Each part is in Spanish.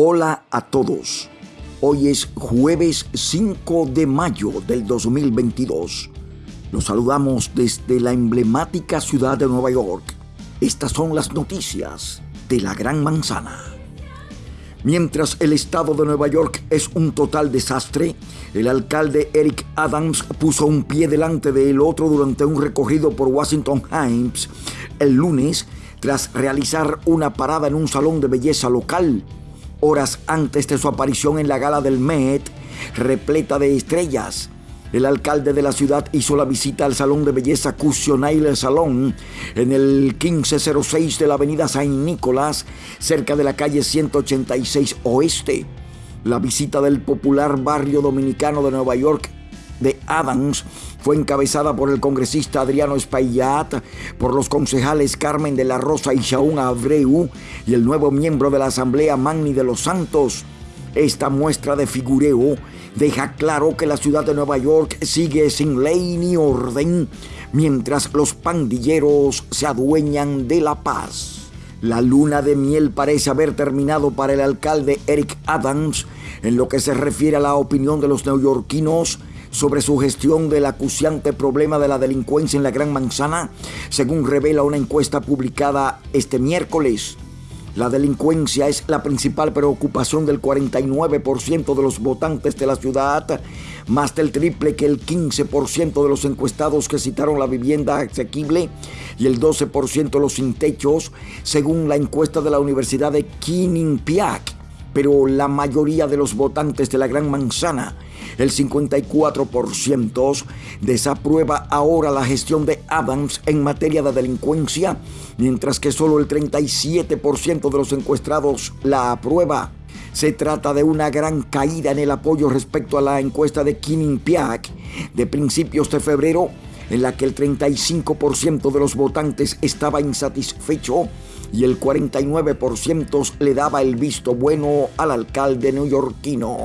Hola a todos. Hoy es jueves 5 de mayo del 2022. Los saludamos desde la emblemática ciudad de Nueva York. Estas son las noticias de la Gran Manzana. Mientras el estado de Nueva York es un total desastre, el alcalde Eric Adams puso un pie delante del otro durante un recorrido por Washington Heights el lunes tras realizar una parada en un salón de belleza local horas antes de su aparición en la gala del Met, repleta de estrellas. El alcalde de la ciudad hizo la visita al salón de belleza Cusionail Salón en el 1506 de la avenida Saint Nicolás, cerca de la calle 186 Oeste. La visita del popular barrio dominicano de Nueva York de Adams fue encabezada por el congresista Adriano Espaillat, por los concejales Carmen de la Rosa y Shaun Abreu y el nuevo miembro de la Asamblea Magni de los Santos. Esta muestra de figureo deja claro que la ciudad de Nueva York sigue sin ley ni orden mientras los pandilleros se adueñan de la paz. La luna de miel parece haber terminado para el alcalde Eric Adams en lo que se refiere a la opinión de los neoyorquinos sobre su gestión del acuciante problema de la delincuencia en la Gran Manzana, según revela una encuesta publicada este miércoles. La delincuencia es la principal preocupación del 49% de los votantes de la ciudad, más del triple que el 15% de los encuestados que citaron la vivienda asequible y el 12% los sin techos, según la encuesta de la Universidad de Quinnipiac. Pero la mayoría de los votantes de la Gran Manzana el 54% desaprueba ahora la gestión de Adams en materia de delincuencia, mientras que solo el 37% de los encuestados la aprueba. Se trata de una gran caída en el apoyo respecto a la encuesta de Quinnipiac de principios de febrero, en la que el 35% de los votantes estaba insatisfecho y el 49% le daba el visto bueno al alcalde neoyorquino.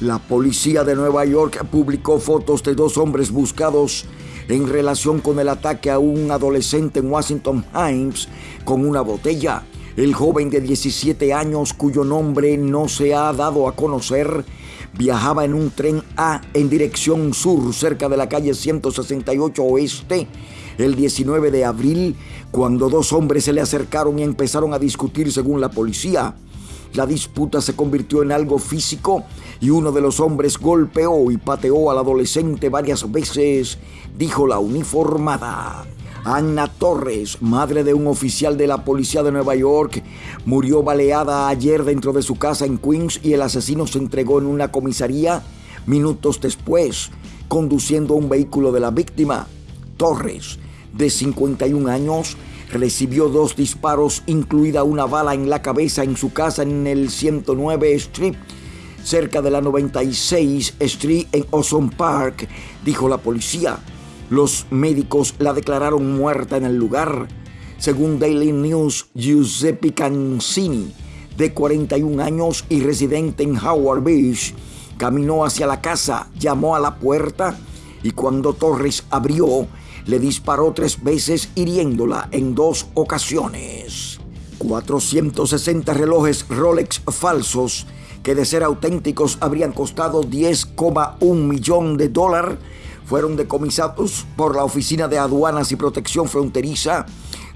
La policía de Nueva York publicó fotos de dos hombres buscados en relación con el ataque a un adolescente en Washington Heights con una botella. El joven de 17 años, cuyo nombre no se ha dado a conocer, viajaba en un tren A en dirección sur cerca de la calle 168 Oeste el 19 de abril, cuando dos hombres se le acercaron y empezaron a discutir según la policía. La disputa se convirtió en algo físico y uno de los hombres golpeó y pateó al adolescente varias veces, dijo la uniformada. Anna Torres, madre de un oficial de la policía de Nueva York, murió baleada ayer dentro de su casa en Queens y el asesino se entregó en una comisaría minutos después, conduciendo un vehículo de la víctima. Torres, de 51 años, recibió dos disparos, incluida una bala en la cabeza en su casa en el 109 Street, cerca de la 96 Street en Ozone Park, dijo la policía. Los médicos la declararon muerta en el lugar. Según Daily News, Giuseppe Cancini, de 41 años y residente en Howard Beach, caminó hacia la casa, llamó a la puerta y cuando Torres abrió, le disparó tres veces hiriéndola en dos ocasiones. 460 relojes Rolex falsos que de ser auténticos habrían costado 10,1 millón de dólares fueron decomisados por la Oficina de Aduanas y Protección Fronteriza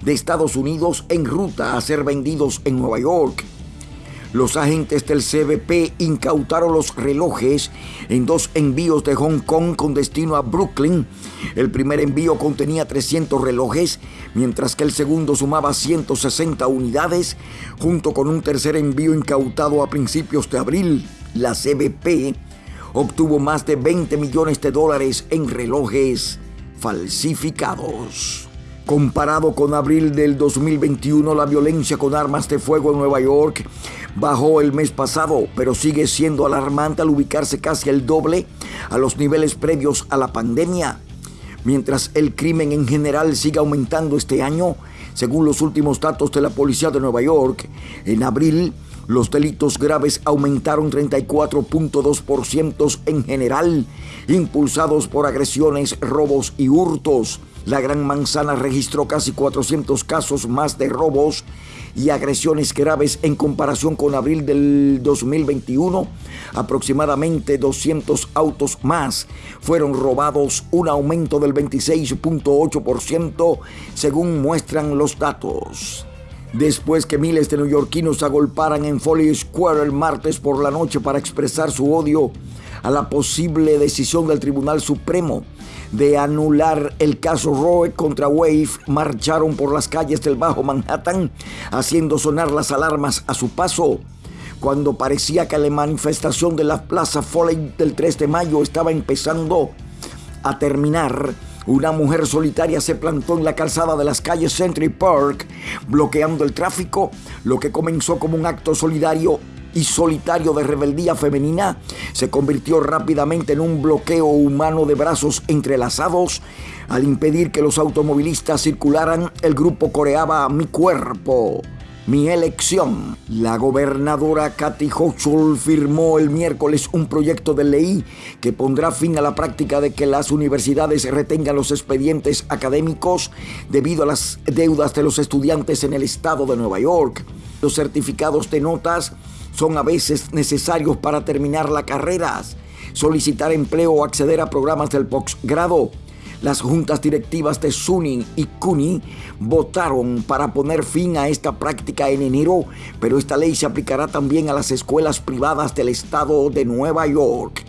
de Estados Unidos en ruta a ser vendidos en Nueva York. Los agentes del CBP incautaron los relojes en dos envíos de Hong Kong con destino a Brooklyn. El primer envío contenía 300 relojes, mientras que el segundo sumaba 160 unidades, junto con un tercer envío incautado a principios de abril. La CBP obtuvo más de 20 millones de dólares en relojes falsificados. Comparado con abril del 2021, la violencia con armas de fuego en Nueva York bajó el mes pasado, pero sigue siendo alarmante al ubicarse casi el doble a los niveles previos a la pandemia. Mientras el crimen en general sigue aumentando este año, según los últimos datos de la Policía de Nueva York, en abril los delitos graves aumentaron 34.2% en general, impulsados por agresiones, robos y hurtos. La Gran Manzana registró casi 400 casos más de robos y agresiones graves en comparación con abril del 2021. Aproximadamente 200 autos más fueron robados, un aumento del 26.8% según muestran los datos. Después que miles de neoyorquinos agolparan en Foley Square el martes por la noche para expresar su odio a la posible decisión del Tribunal Supremo de anular el caso Roe contra Wave, marcharon por las calles del Bajo Manhattan haciendo sonar las alarmas a su paso. Cuando parecía que la manifestación de la Plaza Foley del 3 de mayo estaba empezando a terminar, una mujer solitaria se plantó en la calzada de las calles Century Park, bloqueando el tráfico, lo que comenzó como un acto solidario y solitario de rebeldía femenina se convirtió rápidamente en un bloqueo humano de brazos entrelazados. Al impedir que los automovilistas circularan, el grupo coreaba Mi cuerpo. Mi elección. La gobernadora Kathy Hochul firmó el miércoles un proyecto de ley que pondrá fin a la práctica de que las universidades retengan los expedientes académicos debido a las deudas de los estudiantes en el estado de Nueva York. Los certificados de notas son a veces necesarios para terminar las carreras, solicitar empleo o acceder a programas del posgrado. Las juntas directivas de SUNY y CUNY votaron para poner fin a esta práctica en enero, pero esta ley se aplicará también a las escuelas privadas del estado de Nueva York.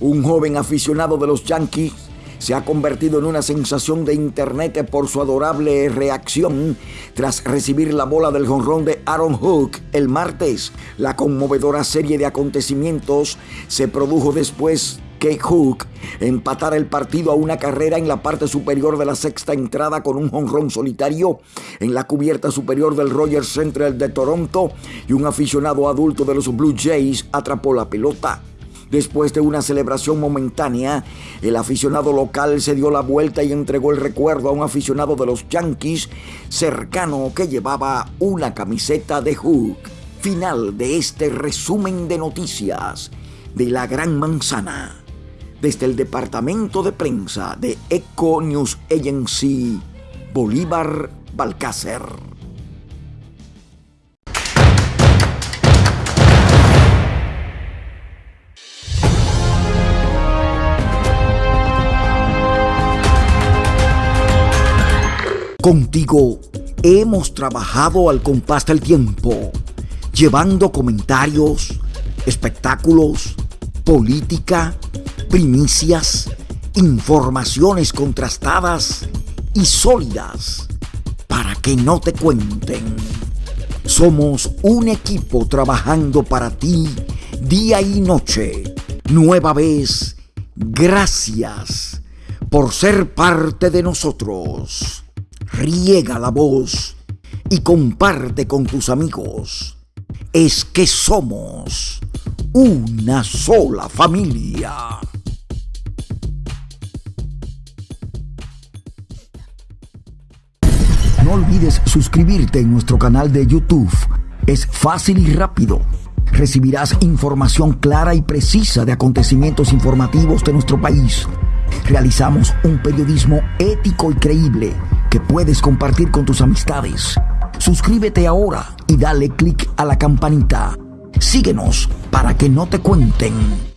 Un joven aficionado de los Yankees se ha convertido en una sensación de internet por su adorable reacción tras recibir la bola del jonrón de Aaron Hook el martes. La conmovedora serie de acontecimientos se produjo después que Hook empatara el partido a una carrera en la parte superior de la sexta entrada con un jonrón solitario en la cubierta superior del Rogers Central de Toronto y un aficionado adulto de los Blue Jays atrapó la pelota. Después de una celebración momentánea, el aficionado local se dio la vuelta y entregó el recuerdo a un aficionado de los Yankees cercano que llevaba una camiseta de Hook. Final de este resumen de noticias de la Gran Manzana. Desde el departamento de prensa de Eco News Agency, Bolívar Balcácer. Contigo hemos trabajado al compás del tiempo, llevando comentarios, espectáculos, política, primicias, informaciones contrastadas y sólidas para que no te cuenten. Somos un equipo trabajando para ti día y noche. Nueva vez, gracias por ser parte de nosotros riega la voz y comparte con tus amigos. Es que somos una sola familia. No olvides suscribirte en nuestro canal de YouTube. Es fácil y rápido. Recibirás información clara y precisa de acontecimientos informativos de nuestro país. Realizamos un periodismo ético y creíble que puedes compartir con tus amistades. Suscríbete ahora y dale click a la campanita. Síguenos para que no te cuenten.